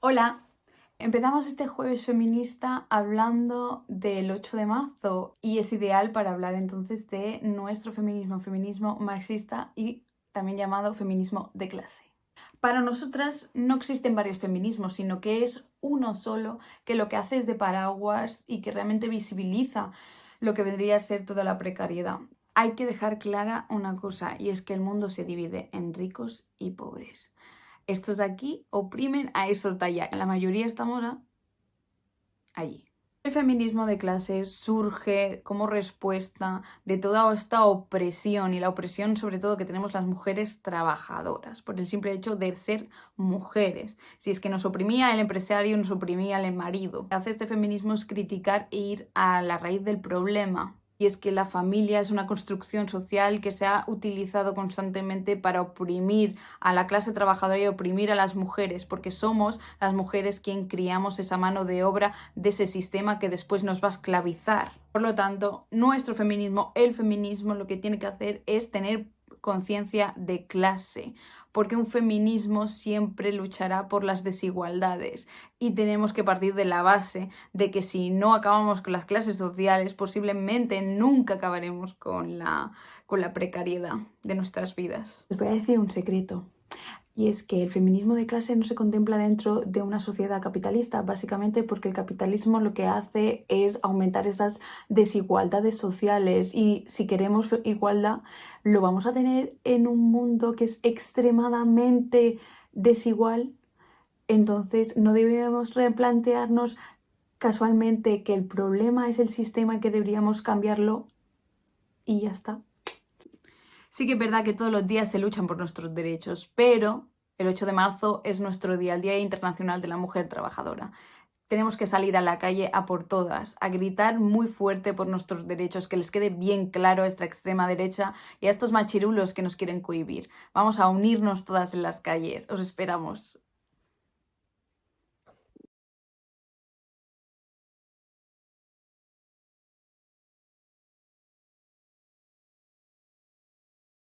Hola, empezamos este jueves feminista hablando del 8 de marzo y es ideal para hablar entonces de nuestro feminismo, feminismo marxista y también llamado feminismo de clase. Para nosotras no existen varios feminismos, sino que es uno solo que lo que hace es de paraguas y que realmente visibiliza lo que vendría a ser toda la precariedad. Hay que dejar clara una cosa y es que el mundo se divide en ricos y pobres estos de aquí oprimen a estos de allá. La mayoría estamos allí. El feminismo de clases surge como respuesta de toda esta opresión y la opresión sobre todo que tenemos las mujeres trabajadoras por el simple hecho de ser mujeres. Si es que nos oprimía el empresario, nos oprimía el marido. Lo que hace este feminismo es criticar e ir a la raíz del problema y es que la familia es una construcción social que se ha utilizado constantemente para oprimir a la clase trabajadora y oprimir a las mujeres, porque somos las mujeres quien criamos esa mano de obra de ese sistema que después nos va a esclavizar. Por lo tanto, nuestro feminismo, el feminismo, lo que tiene que hacer es tener conciencia de clase, porque un feminismo siempre luchará por las desigualdades y tenemos que partir de la base de que si no acabamos con las clases sociales, posiblemente nunca acabaremos con la, con la precariedad de nuestras vidas. Les voy a decir un secreto y es que el feminismo de clase no se contempla dentro de una sociedad capitalista, básicamente porque el capitalismo lo que hace es aumentar esas desigualdades sociales y si queremos igualdad lo vamos a tener en un mundo que es extremadamente desigual, entonces no deberíamos replantearnos casualmente que el problema es el sistema y que deberíamos cambiarlo y ya está. Sí que es verdad que todos los días se luchan por nuestros derechos, pero el 8 de marzo es nuestro día, el Día Internacional de la Mujer Trabajadora. Tenemos que salir a la calle a por todas, a gritar muy fuerte por nuestros derechos, que les quede bien claro a esta extrema derecha y a estos machirulos que nos quieren cohibir. Vamos a unirnos todas en las calles. Os esperamos.